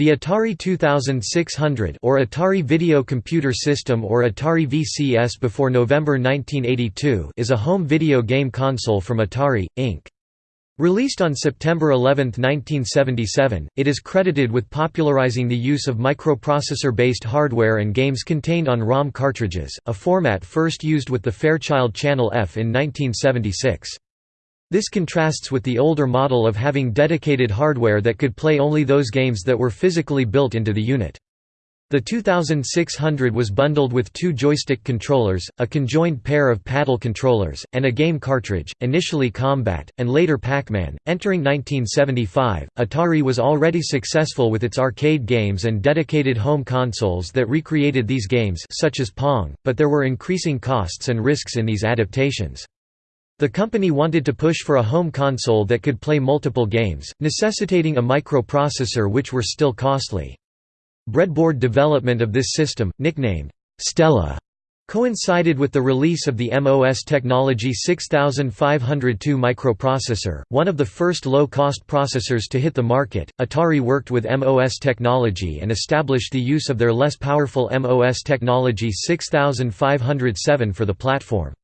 The Atari 2600 or Atari Video Computer System or Atari VCS before November 1982 is a home video game console from Atari, Inc. Released on September 11, 1977, it is credited with popularizing the use of microprocessor-based hardware and games contained on ROM cartridges, a format first used with the Fairchild Channel F in 1976. This contrasts with the older model of having dedicated hardware that could play only those games that were physically built into the unit. The 2600 was bundled with two joystick controllers, a conjoined pair of paddle controllers, and a game cartridge, initially Combat, and later Pac-Man. Entering 1975, Atari was already successful with its arcade games and dedicated home consoles that recreated these games such as Pong, but there were increasing costs and risks in these adaptations. The company wanted to push for a home console that could play multiple games, necessitating a microprocessor which were still costly. Breadboard development of this system, nicknamed Stella, coincided with the release of the MOS Technology 6502 microprocessor, one of the first low-cost processors to hit the market. Atari worked with MOS Technology and established the use of their less powerful MOS Technology 6507 for the platform.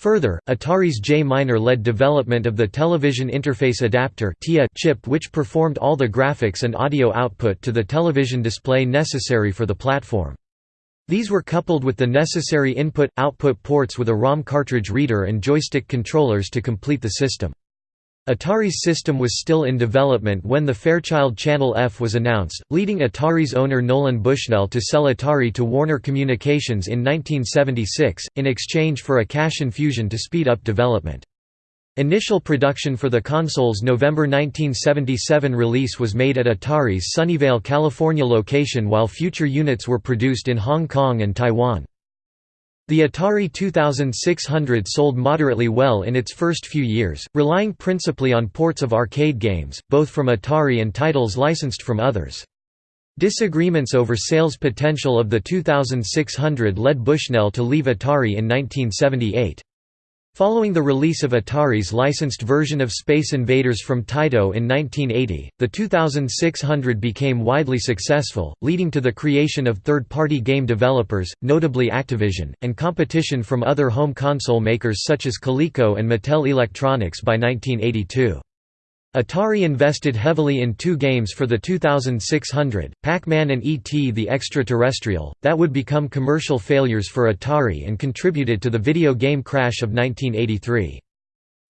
Further, Atari's Jay Miner led development of the Television Interface Adapter chip which performed all the graphics and audio output to the television display necessary for the platform. These were coupled with the necessary input-output ports with a ROM cartridge reader and joystick controllers to complete the system. Atari's system was still in development when the Fairchild Channel F was announced, leading Atari's owner Nolan Bushnell to sell Atari to Warner Communications in 1976, in exchange for a cash infusion to speed up development. Initial production for the console's November 1977 release was made at Atari's Sunnyvale, California location while future units were produced in Hong Kong and Taiwan. The Atari 2600 sold moderately well in its first few years, relying principally on ports of arcade games, both from Atari and titles licensed from others. Disagreements over sales potential of the 2600 led Bushnell to leave Atari in 1978. Following the release of Atari's licensed version of Space Invaders from Taito in 1980, the 2600 became widely successful, leading to the creation of third-party game developers, notably Activision, and competition from other home console makers such as Coleco and Mattel Electronics by 1982. Atari invested heavily in two games for the 2600, Pac-Man and E.T. the Extraterrestrial, that would become commercial failures for Atari and contributed to the video game crash of 1983.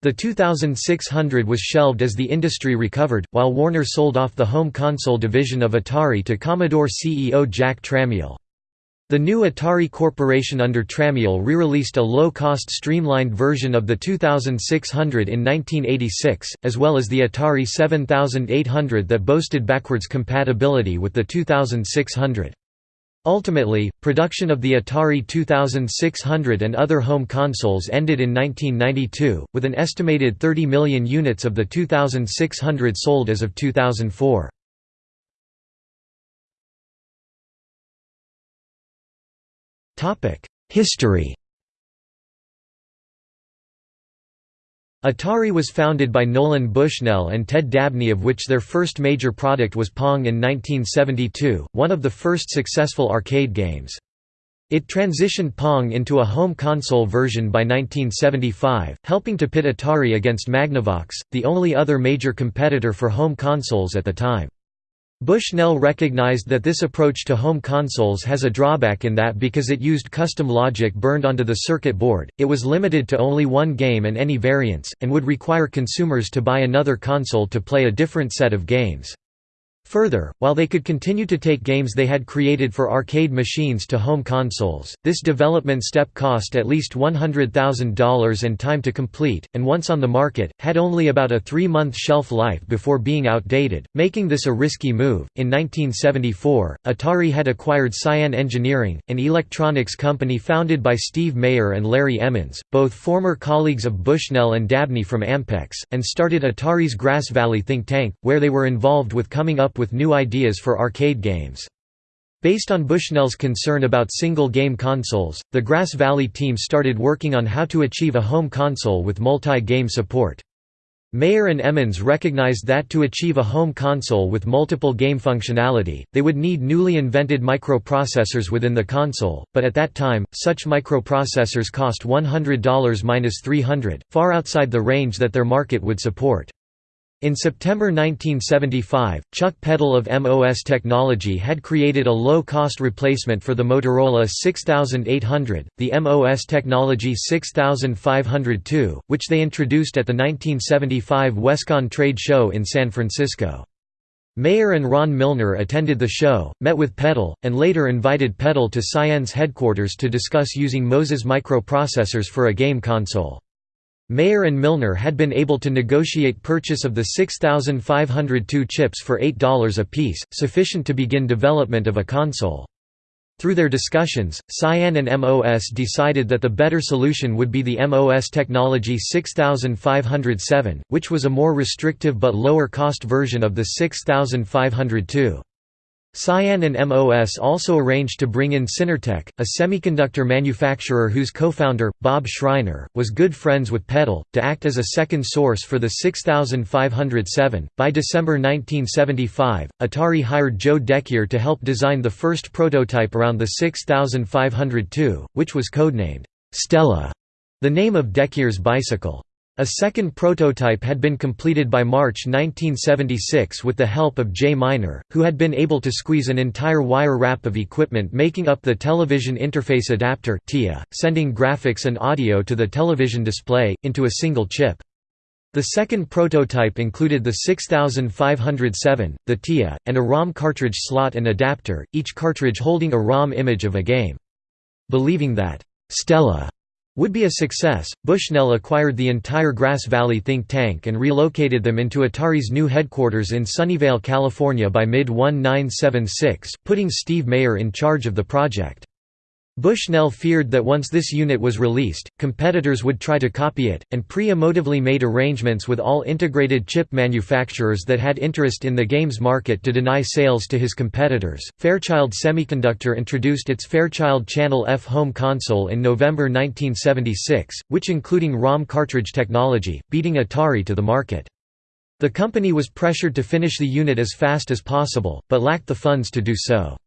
The 2600 was shelved as the industry recovered, while Warner sold off the home console division of Atari to Commodore CEO Jack Tramiel. The new Atari Corporation under Tramiel re-released a low-cost streamlined version of the 2600 in 1986, as well as the Atari 7800 that boasted backwards compatibility with the 2600. Ultimately, production of the Atari 2600 and other home consoles ended in 1992, with an estimated 30 million units of the 2600 sold as of 2004. History Atari was founded by Nolan Bushnell and Ted Dabney of which their first major product was Pong in 1972, one of the first successful arcade games. It transitioned Pong into a home console version by 1975, helping to pit Atari against Magnavox, the only other major competitor for home consoles at the time. Bushnell recognized that this approach to home consoles has a drawback in that because it used custom logic burned onto the circuit board, it was limited to only one game and any variants, and would require consumers to buy another console to play a different set of games. Further, while they could continue to take games they had created for arcade machines to home consoles, this development step cost at least $100,000 and time to complete, and once on the market, had only about a three-month shelf life before being outdated, making this a risky move. In 1974, Atari had acquired Cyan Engineering, an electronics company founded by Steve Mayer and Larry Emmons, both former colleagues of Bushnell and Dabney from Ampex, and started Atari's Grass Valley think tank, where they were involved with coming up with new ideas for arcade games. Based on Bushnell's concern about single-game consoles, the Grass Valley team started working on how to achieve a home console with multi-game support. Mayer and Emmons recognized that to achieve a home console with multiple game functionality, they would need newly invented microprocessors within the console, but at that time, such microprocessors cost $100–300, far outside the range that their market would support. In September 1975, Chuck Peddle of MOS Technology had created a low-cost replacement for the Motorola 6800, the MOS Technology 6502, which they introduced at the 1975 WESCON trade show in San Francisco. Mayer and Ron Milner attended the show, met with Peddle, and later invited Peddle to Cyan's headquarters to discuss using MOS's microprocessors for a game console. Mayer and Milner had been able to negotiate purchase of the 6502 chips for $8 apiece, sufficient to begin development of a console. Through their discussions, Cyan and MOS decided that the better solution would be the MOS Technology 6507, which was a more restrictive but lower cost version of the 6502. Cyan and MOS also arranged to bring in Synertek, a semiconductor manufacturer whose co-founder, Bob Schreiner, was good friends with Peddle, to act as a second source for the 6507. By December 1975, Atari hired Joe Decuir to help design the first prototype around the 6502, which was codenamed Stella, the name of Decuir's bicycle. A second prototype had been completed by March 1976 with the help of Jay Miner, who had been able to squeeze an entire wire wrap of equipment making up the television interface adapter TIA, sending graphics and audio to the television display, into a single chip. The second prototype included the 6507, the TIA, and a ROM cartridge slot and adapter, each cartridge holding a ROM image of a game. Believing that Stella would be a success, Bushnell acquired the entire Grass Valley think tank and relocated them into Atari's new headquarters in Sunnyvale, California by mid-1976, putting Steve Mayer in charge of the project. Bushnell feared that once this unit was released, competitors would try to copy it, and pre-emotively made arrangements with all integrated chip manufacturers that had interest in the games market to deny sales to his competitors. Fairchild Semiconductor introduced its Fairchild Channel F home console in November 1976, which including ROM cartridge technology, beating Atari to the market. The company was pressured to finish the unit as fast as possible, but lacked the funds to do so.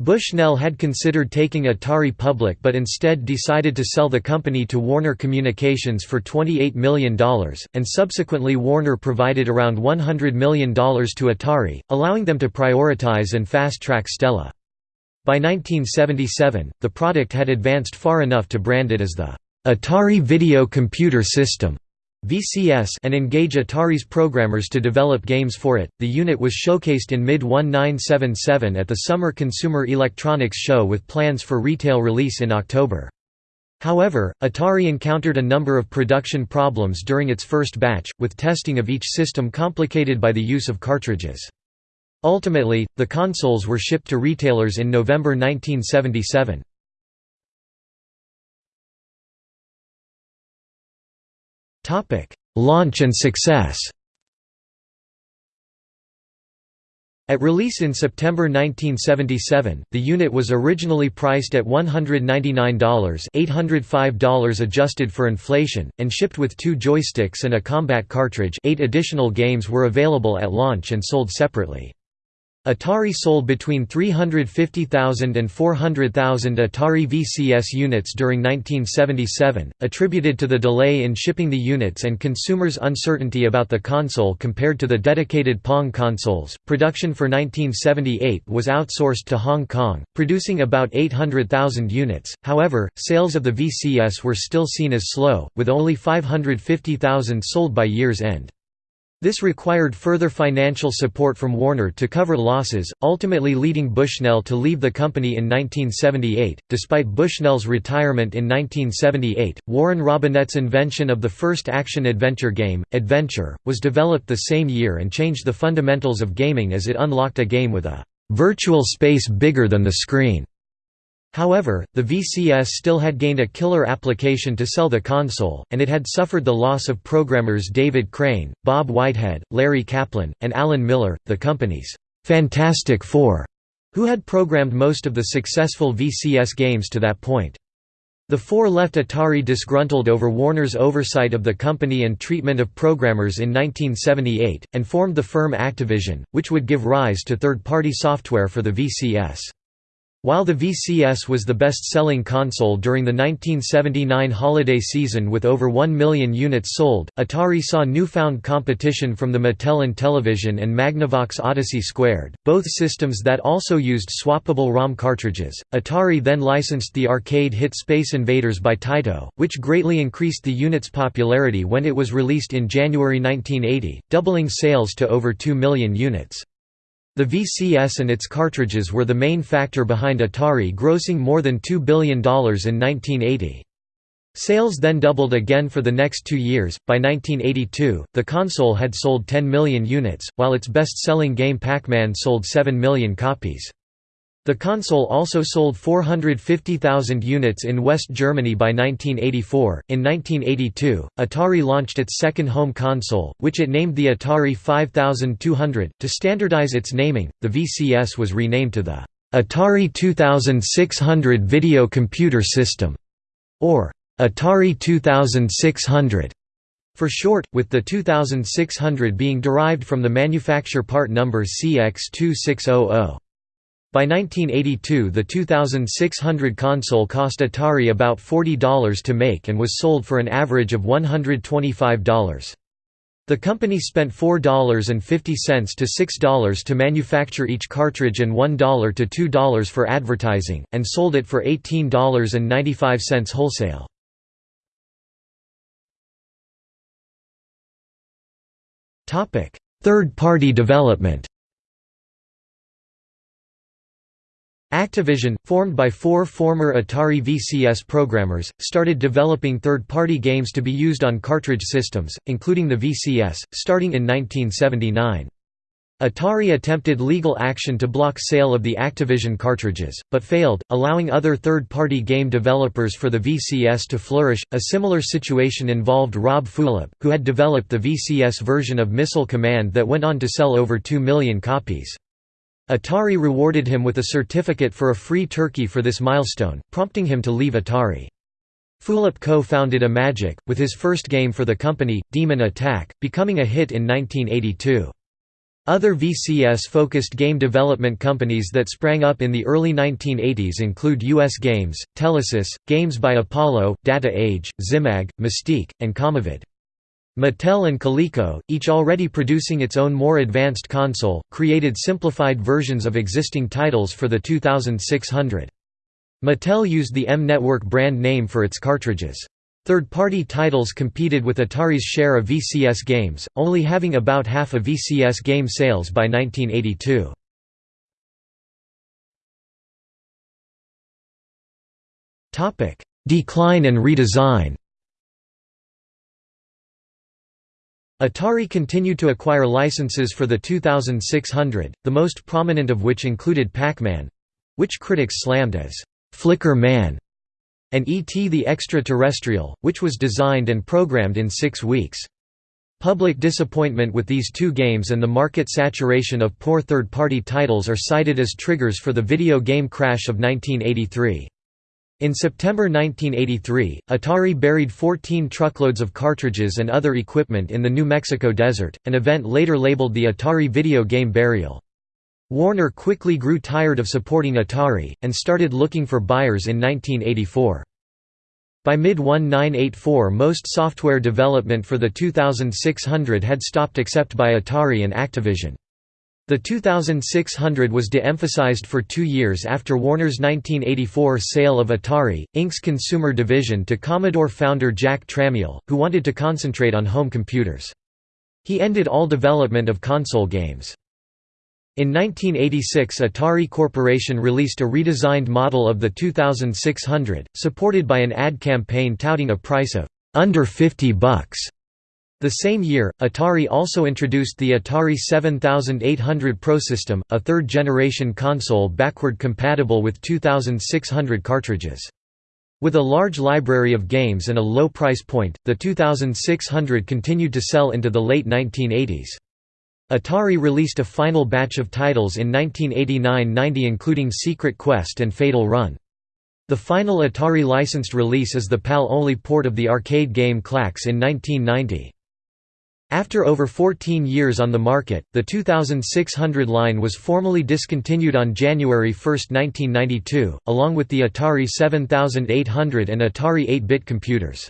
Bushnell had considered taking Atari public but instead decided to sell the company to Warner Communications for $28 million, and subsequently Warner provided around $100 million to Atari, allowing them to prioritize and fast-track Stella. By 1977, the product had advanced far enough to brand it as the Atari Video Computer System. VCS and engage Atari's programmers to develop games for it. The unit was showcased in mid 1977 at the Summer Consumer Electronics Show with plans for retail release in October. However, Atari encountered a number of production problems during its first batch, with testing of each system complicated by the use of cartridges. Ultimately, the consoles were shipped to retailers in November 1977. Topic: Launch and success. At release in September 1977, the unit was originally priced at $199 $805 adjusted for inflation, and shipped with two joysticks and a combat cartridge eight additional games were available at launch and sold separately. Atari sold between 350,000 and 400,000 Atari VCS units during 1977, attributed to the delay in shipping the units and consumers' uncertainty about the console compared to the dedicated Pong consoles. Production for 1978 was outsourced to Hong Kong, producing about 800,000 units. However, sales of the VCS were still seen as slow, with only 550,000 sold by year's end. This required further financial support from Warner to cover losses, ultimately leading Bushnell to leave the company in 1978. Despite Bushnell's retirement in 1978, Warren Robinett's invention of the first action adventure game, Adventure, was developed the same year and changed the fundamentals of gaming as it unlocked a game with a virtual space bigger than the screen. However, the VCS still had gained a killer application to sell the console, and it had suffered the loss of programmers David Crane, Bob Whitehead, Larry Kaplan, and Alan Miller, the company's «Fantastic Four, who had programmed most of the successful VCS games to that point. The four left Atari disgruntled over Warner's oversight of the company and treatment of programmers in 1978, and formed the firm Activision, which would give rise to third-party software for the VCS. While the VCS was the best-selling console during the 1979 holiday season with over 1 million units sold, Atari saw newfound competition from the Mattel Intellivision and Magnavox Odyssey Squared, both systems that also used swappable ROM cartridges. Atari then licensed the arcade hit Space Invaders by Taito, which greatly increased the unit's popularity when it was released in January 1980, doubling sales to over 2 million units. The VCS and its cartridges were the main factor behind Atari grossing more than $2 billion in 1980. Sales then doubled again for the next two years. By 1982, the console had sold 10 million units, while its best selling game Pac Man sold 7 million copies. The console also sold 450,000 units in West Germany by 1984. In 1982, Atari launched its second home console, which it named the Atari 5200. To standardize its naming, the VCS was renamed to the Atari 2600 Video Computer System, or Atari 2600 for short, with the 2600 being derived from the manufacture part number CX2600. By 1982 the 2600 console cost Atari about $40 to make and was sold for an average of $125. The company spent $4.50 to $6 to manufacture each cartridge and $1 to $2 for advertising, and sold it for $18.95 wholesale. Third-party development Activision, formed by four former Atari VCS programmers, started developing third-party games to be used on cartridge systems, including the VCS, starting in 1979. Atari attempted legal action to block sale of the Activision cartridges, but failed, allowing other third-party game developers for the VCS to flourish. A similar situation involved Rob Fulop, who had developed the VCS version of Missile Command that went on to sell over 2 million copies. Atari rewarded him with a certificate for a free turkey for this milestone, prompting him to leave Atari. Fulop co-founded Imagic, with his first game for the company, Demon Attack, becoming a hit in 1982. Other VCS-focused game development companies that sprang up in the early 1980s include US Games, Telesis, Games by Apollo, Data Age, Zimag, Mystique, and CommaVid. Mattel and Coleco, each already producing its own more advanced console, created simplified versions of existing titles for the 2600. Mattel used the M-Network brand name for its cartridges. Third-party titles competed with Atari's share of VCS games, only having about half of VCS game sales by 1982. Decline and redesign Atari continued to acquire licenses for the 2600, the most prominent of which included Pac-Man—which critics slammed as «Flicker Man», and E.T. the Extraterrestrial, which was designed and programmed in six weeks. Public disappointment with these two games and the market saturation of poor third-party titles are cited as triggers for the video game crash of 1983. In September 1983, Atari buried 14 truckloads of cartridges and other equipment in the New Mexico desert, an event later labeled the Atari Video Game Burial. Warner quickly grew tired of supporting Atari, and started looking for buyers in 1984. By mid-1984 most software development for the 2600 had stopped except by Atari and Activision. The 2600 was de-emphasized for two years after Warner's 1984 sale of Atari, Inc.'s consumer division to Commodore founder Jack Tramiel, who wanted to concentrate on home computers. He ended all development of console games. In 1986 Atari Corporation released a redesigned model of the 2600, supported by an ad campaign touting a price of «under 50 bucks» The same year, Atari also introduced the Atari 7800 Pro system, a third-generation console backward compatible with 2600 cartridges. With a large library of games and a low price point, the 2600 continued to sell into the late 1980s. Atari released a final batch of titles in 1989–90 including Secret Quest and Fatal Run. The final Atari licensed release is the PAL-only port of the arcade game Klax in 1990. After over 14 years on the market, the 2600 line was formally discontinued on January 1, 1992, along with the Atari 7800 and Atari 8-bit computers.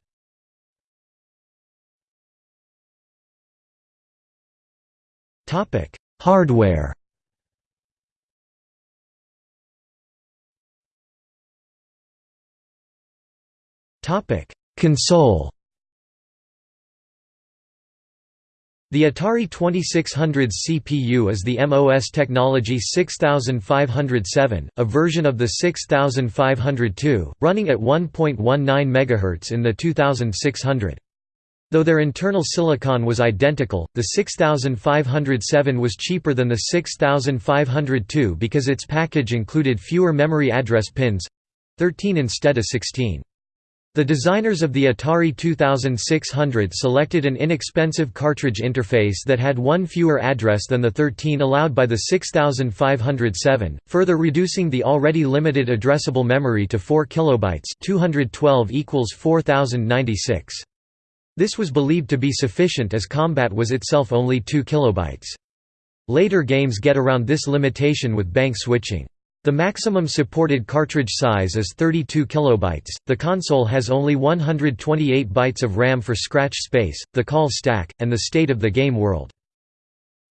Hardware Console The Atari 2600's CPU is the MOS Technology 6507, a version of the 6502, running at 1.19 MHz in the 2600. Though their internal silicon was identical, the 6507 was cheaper than the 6502 because its package included fewer memory address pins—13 instead of 16. The designers of the Atari 2600 selected an inexpensive cartridge interface that had one fewer address than the 13 allowed by the 6507, further reducing the already limited addressable memory to 4 kilobytes 212 equals 4096. This was believed to be sufficient as Combat was itself only 2 kilobytes. Later games get around this limitation with bank switching. The maximum supported cartridge size is 32 kilobytes. The console has only 128 bytes of RAM for scratch space, the call stack, and the state of the game world.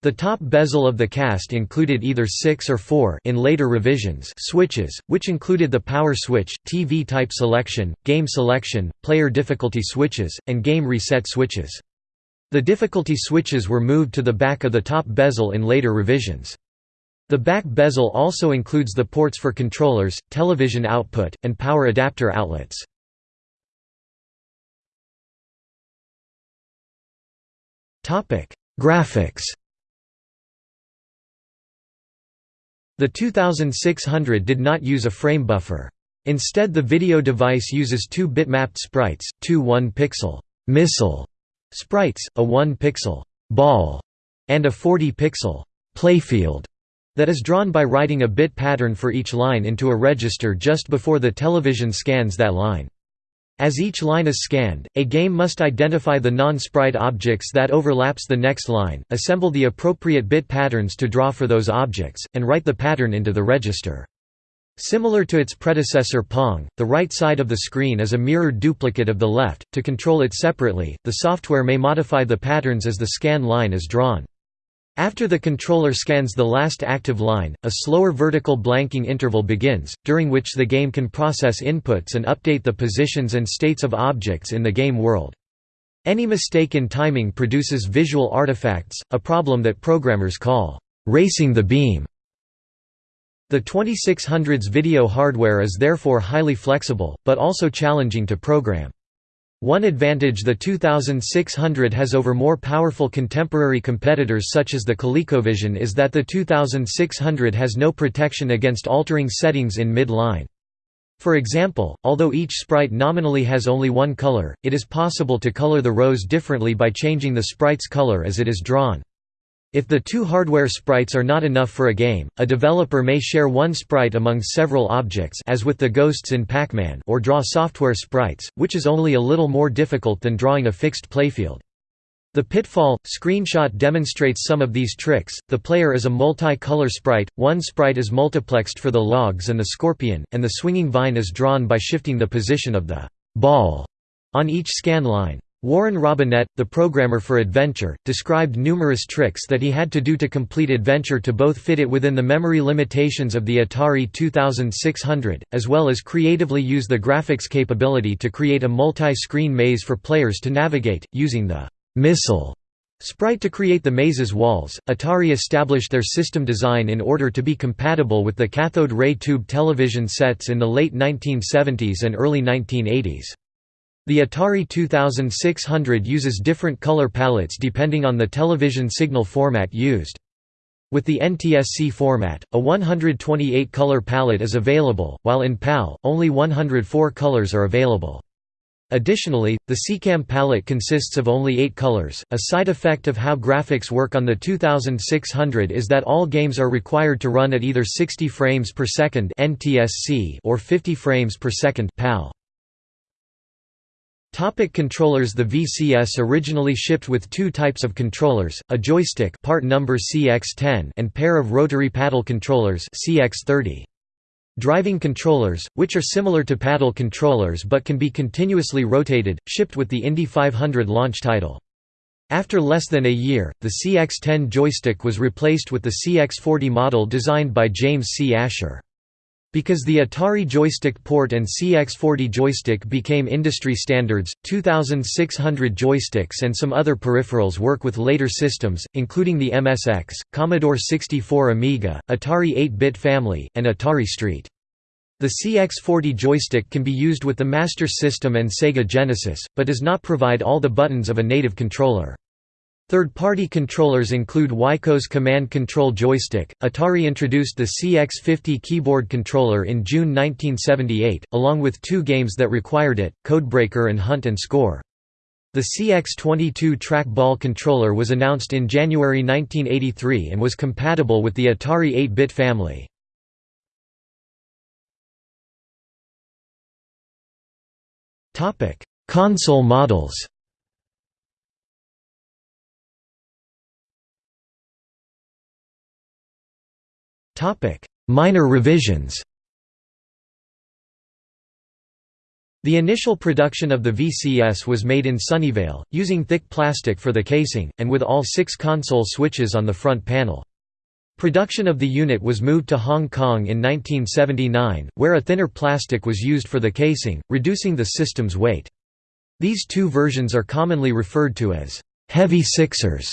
The top bezel of the cast included either 6 or 4 in later revisions switches, which included the power switch, TV type selection, game selection, player difficulty switches, and game reset switches. The difficulty switches were moved to the back of the top bezel in later revisions. The back bezel also includes the ports for controllers, television output, and power adapter outlets. Graphics The 2600 did not use a frame buffer. Instead the video device uses two bitmapped sprites, two 1-pixel missile sprites, a 1-pixel ball, and a 40-pixel playfield that is drawn by writing a bit pattern for each line into a register just before the television scans that line. As each line is scanned, a game must identify the non-sprite objects that overlaps the next line, assemble the appropriate bit patterns to draw for those objects, and write the pattern into the register. Similar to its predecessor Pong, the right side of the screen is a mirrored duplicate of the left. To control it separately, the software may modify the patterns as the scan line is drawn. After the controller scans the last active line, a slower vertical blanking interval begins, during which the game can process inputs and update the positions and states of objects in the game world. Any mistake in timing produces visual artifacts, a problem that programmers call, "...racing the beam". The 2600's video hardware is therefore highly flexible, but also challenging to program. One advantage the 2600 has over more powerful contemporary competitors such as the ColecoVision is that the 2600 has no protection against altering settings in mid-line. For example, although each sprite nominally has only one color, it is possible to color the rows differently by changing the sprite's color as it is drawn. If the two hardware sprites are not enough for a game, a developer may share one sprite among several objects as with the ghosts in Pac-Man or draw software sprites, which is only a little more difficult than drawing a fixed playfield. The Pitfall screenshot demonstrates some of these tricks. The player is a multi-color sprite, one sprite is multiplexed for the logs and the scorpion, and the swinging vine is drawn by shifting the position of the ball on each scan line. Warren Robinett, the programmer for Adventure, described numerous tricks that he had to do to complete Adventure to both fit it within the memory limitations of the Atari 2600, as well as creatively use the graphics capability to create a multi-screen maze for players to navigate, using the «missile» sprite to create the maze's walls. Atari established their system design in order to be compatible with the cathode ray tube television sets in the late 1970s and early 1980s. The Atari 2600 uses different color palettes depending on the television signal format used. With the NTSC format, a 128-color palette is available, while in PAL, only 104 colors are available. Additionally, the SECAM palette consists of only eight colors. A side effect of how graphics work on the 2600 is that all games are required to run at either 60 frames per second (NTSC) or 50 frames per second (PAL). Topic controllers The VCS originally shipped with two types of controllers, a joystick part number CX10 and pair of rotary paddle controllers CX30. Driving controllers, which are similar to paddle controllers but can be continuously rotated, shipped with the Indy 500 launch title. After less than a year, the CX-10 joystick was replaced with the CX-40 model designed by James C. Asher. Because the Atari Joystick Port and CX40 joystick became industry standards, 2600 joysticks and some other peripherals work with later systems, including the MSX, Commodore 64 Amiga, Atari 8-bit family, and Atari ST. The CX40 joystick can be used with the Master System and Sega Genesis, but does not provide all the buttons of a native controller. Third-party controllers include Wico's Command Control Joystick. Atari introduced the CX50 keyboard controller in June 1978, along with two games that required it, Codebreaker and Hunt and Score. The CX22 trackball controller was announced in January 1983 and was compatible with the Atari 8-bit family. Console models Minor revisions The initial production of the VCS was made in Sunnyvale, using thick plastic for the casing, and with all six console switches on the front panel. Production of the unit was moved to Hong Kong in 1979, where a thinner plastic was used for the casing, reducing the system's weight. These two versions are commonly referred to as «heavy sixers»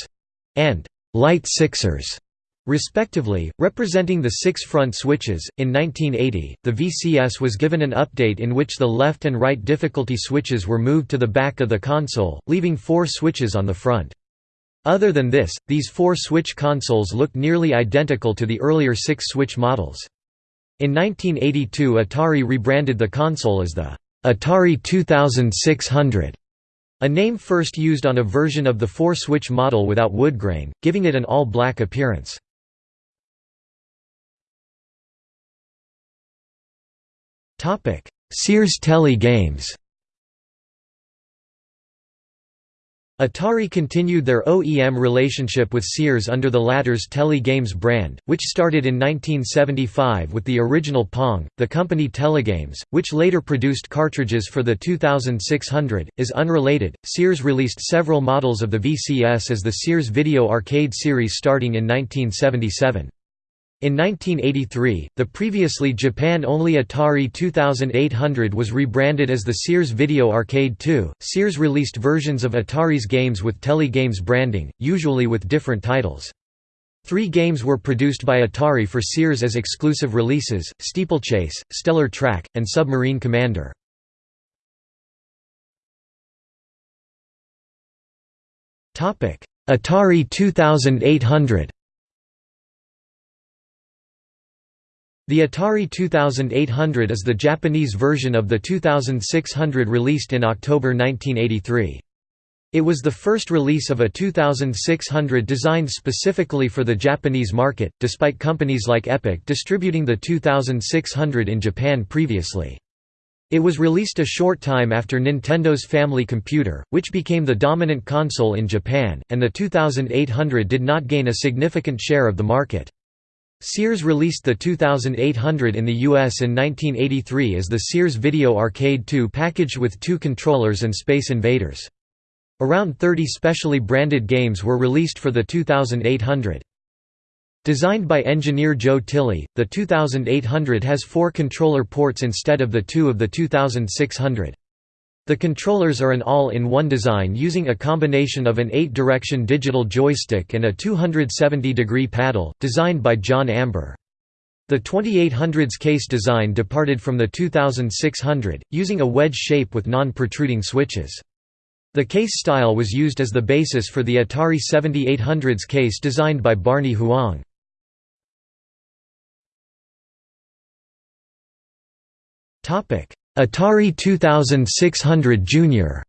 and «light sixers» respectively, representing the six front switches. In 1980, the VCS was given an update in which the left and right difficulty switches were moved to the back of the console, leaving four switches on the front. Other than this, these four-switch consoles looked nearly identical to the earlier six-switch models. In 1982 Atari rebranded the console as the Atari 2600, a name first used on a version of the four-switch model without woodgrain, giving it an all-black appearance. Sears Tele-Games Atari continued their OEM relationship with Sears under the latter's Tele-Games brand, which started in 1975 with the original Pong. The company Telegames, which later produced cartridges for the 2600, is unrelated. Sears released several models of the VCS as the Sears Video Arcade series starting in 1977. In 1983, the previously Japan-only Atari 2800 was rebranded as the Sears Video Arcade 2. Sears released versions of Atari's games with Telegames branding, usually with different titles. Three games were produced by Atari for Sears as exclusive releases, Steeplechase, Stellar Track, and Submarine Commander. Atari 2800 The Atari 2800 is the Japanese version of the 2600 released in October 1983. It was the first release of a 2600 designed specifically for the Japanese market, despite companies like Epoch distributing the 2600 in Japan previously. It was released a short time after Nintendo's Family Computer, which became the dominant console in Japan, and the 2800 did not gain a significant share of the market. Sears released the 2800 in the US in 1983 as the Sears Video Arcade 2 packaged with two controllers and Space Invaders. Around 30 specially branded games were released for the 2800. Designed by engineer Joe Tilley, the 2800 has four controller ports instead of the two of the 2600. The controllers are an all-in-one design using a combination of an 8-direction digital joystick and a 270-degree paddle, designed by John Amber. The 2800's case design departed from the 2600, using a wedge shape with non-protruding switches. The case style was used as the basis for the Atari 7800's case designed by Barney Huang. Atari 2600 Junior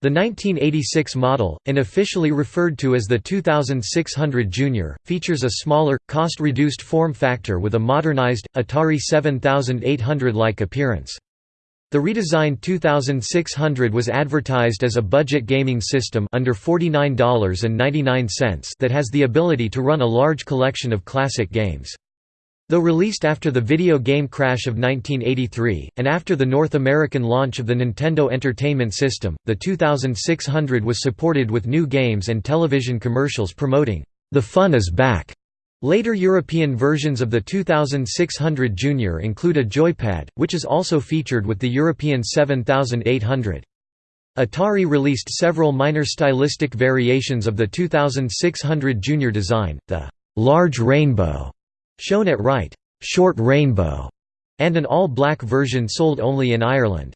The 1986 model, unofficially referred to as the 2600 Junior, features a smaller, cost-reduced form factor with a modernized, Atari 7800-like appearance. The redesigned 2600 was advertised as a budget gaming system under $49.99 that has the ability to run a large collection of classic games. Though released after the video game crash of 1983, and after the North American launch of the Nintendo Entertainment System, the 2600 was supported with new games and television commercials promoting, "'The Fun is Back'". Later European versions of the 2600 Junior include a joypad, which is also featured with the European 7800. Atari released several minor stylistic variations of the 2600 Junior design, the "'Large Rainbow' shown at right, Short Rainbow, and an all-black version sold only in Ireland.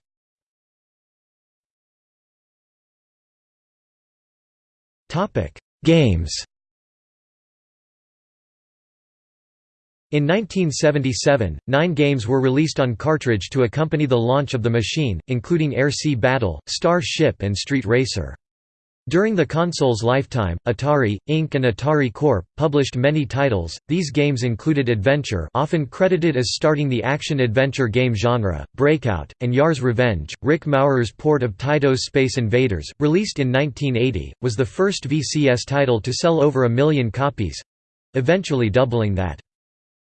Games In 1977, nine games were released on cartridge to accompany the launch of the machine, including Air Sea Battle, Star Ship and Street Racer. During the console's lifetime, Atari, Inc. and Atari Corp. published many titles. These games included Adventure, often credited as starting the action-adventure game genre, Breakout, and Yar's Revenge. Rick Maurer's port of Taito's Space Invaders, released in 1980, was the first VCS title to sell over a million copies—eventually doubling that.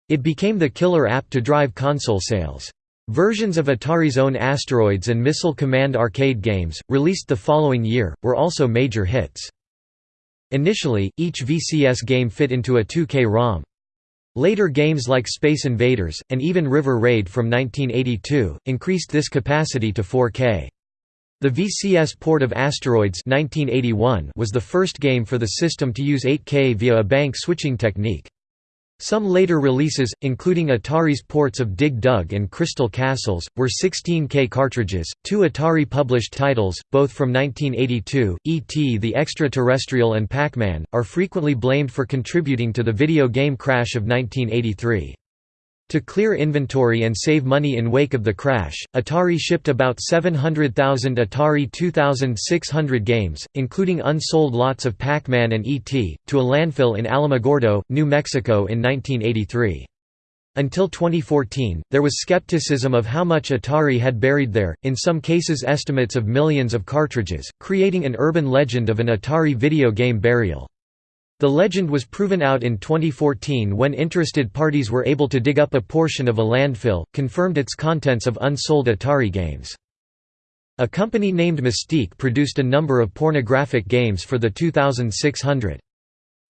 It became the killer app to drive console sales. Versions of Atari's own Asteroids and Missile Command arcade games, released the following year, were also major hits. Initially, each VCS game fit into a 2K ROM. Later games like Space Invaders, and even River Raid from 1982, increased this capacity to 4K. The VCS port of Asteroids 1981 was the first game for the system to use 8K via a bank switching technique. Some later releases, including Atari's ports of Dig Dug and Crystal Castles, were 16K cartridges. Two Atari published titles, both from 1982, E.T. the Extraterrestrial and Pac-Man, are frequently blamed for contributing to the video game crash of 1983. To clear inventory and save money in wake of the crash, Atari shipped about 700,000 Atari 2600 games, including unsold lots of Pac-Man and E.T., to a landfill in Alamogordo, New Mexico in 1983. Until 2014, there was skepticism of how much Atari had buried there, in some cases estimates of millions of cartridges, creating an urban legend of an Atari video game burial. The legend was proven out in 2014 when interested parties were able to dig up a portion of a landfill, confirmed its contents of unsold Atari games. A company named Mystique produced a number of pornographic games for the 2600.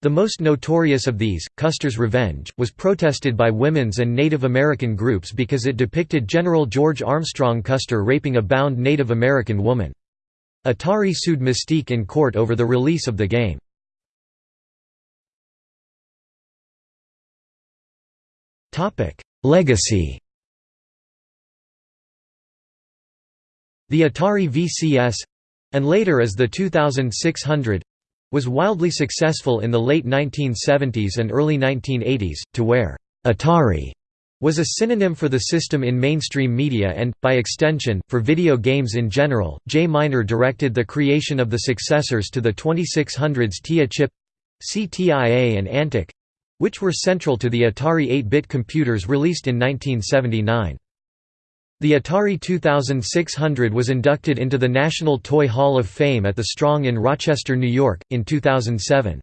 The most notorious of these, Custer's Revenge, was protested by women's and Native American groups because it depicted General George Armstrong Custer raping a bound Native American woman. Atari sued Mystique in court over the release of the game. Legacy The Atari VCS—and later as the 2600 was wildly successful in the late 1970s and early 1980s, to where «Atari» was a synonym for the system in mainstream media and, by extension, for video games in general. Jay Miner directed the creation of the successors to the 2600's TIA chip CTIA and Antic which were central to the Atari 8-bit computers released in 1979. The Atari 2600 was inducted into the National Toy Hall of Fame at the Strong in Rochester, New York, in 2007.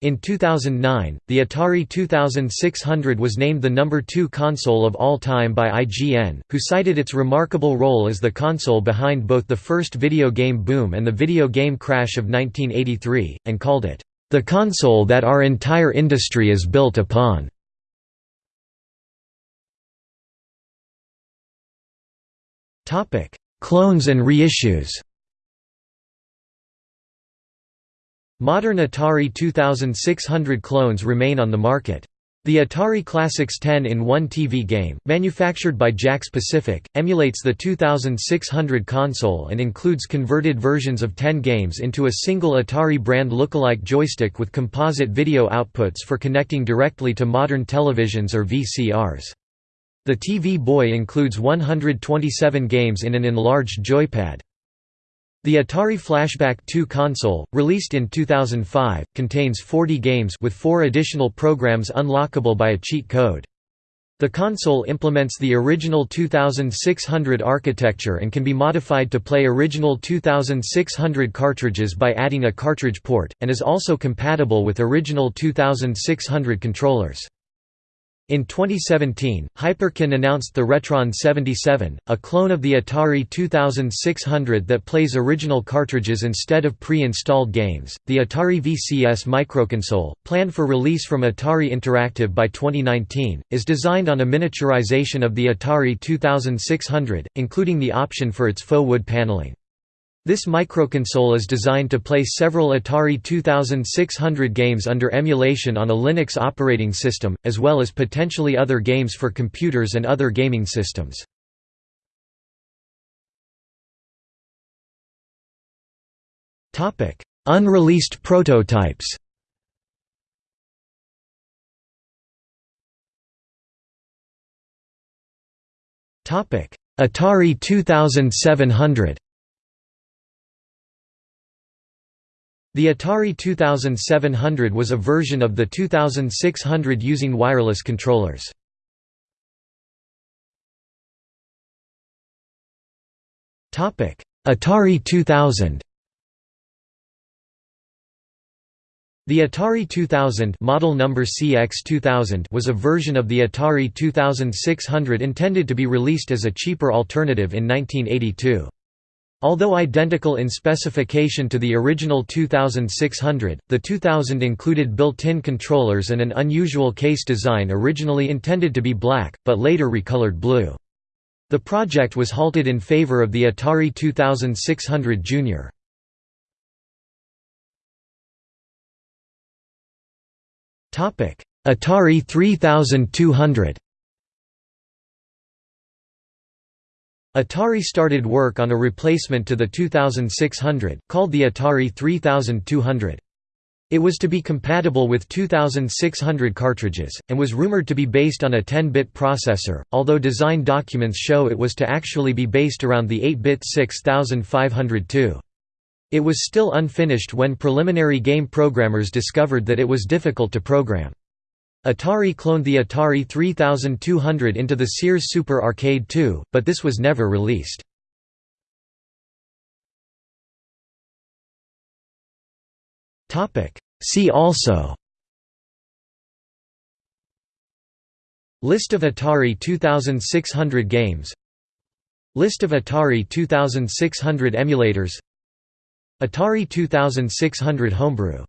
In 2009, the Atari 2600 was named the number 2 console of all time by IGN, who cited its remarkable role as the console behind both the first video game boom and the video game crash of 1983, and called it, the console that our entire industry is built upon. Clones and reissues Modern Atari 2600 clones remain on the market. The Atari Classics 10-in-1 TV game, manufactured by Jakks Pacific, emulates the 2600 console and includes converted versions of 10 games into a single Atari brand lookalike joystick with composite video outputs for connecting directly to modern televisions or VCRs. The TV Boy includes 127 games in an enlarged joypad. The Atari Flashback 2 console, released in 2005, contains 40 games with four additional programs unlockable by a cheat code. The console implements the original 2600 architecture and can be modified to play original 2600 cartridges by adding a cartridge port, and is also compatible with original 2600 controllers. In 2017, Hyperkin announced the Retron 77, a clone of the Atari 2600 that plays original cartridges instead of pre-installed games. The Atari VCS microconsole, planned for release from Atari Interactive by 2019, is designed on a miniaturization of the Atari 2600, including the option for its faux wood paneling. This microconsole is designed to play several Atari 2600 games under emulation on a Linux operating system, as well as potentially other games for computers and other gaming systems. Unreleased prototypes Atari 2700 The Atari 2700 was a version of the 2600 using wireless controllers. Atari 2000 The Atari 2000 model number CX2000 was a version of the Atari 2600 intended to be released as a cheaper alternative in 1982. Although identical in specification to the original 2600, the 2000 included built-in controllers and an unusual case design originally intended to be black, but later recolored blue. The project was halted in favor of the Atari 2600 Junior. Atari 3200 Atari started work on a replacement to the 2600, called the Atari 3200. It was to be compatible with 2600 cartridges, and was rumored to be based on a 10-bit processor, although design documents show it was to actually be based around the 8-bit 6502. It was still unfinished when preliminary game programmers discovered that it was difficult to program. Atari cloned the Atari 3200 into the Sears Super Arcade 2, but this was never released. See also List of Atari 2600 games List of Atari 2600 emulators Atari 2600 homebrew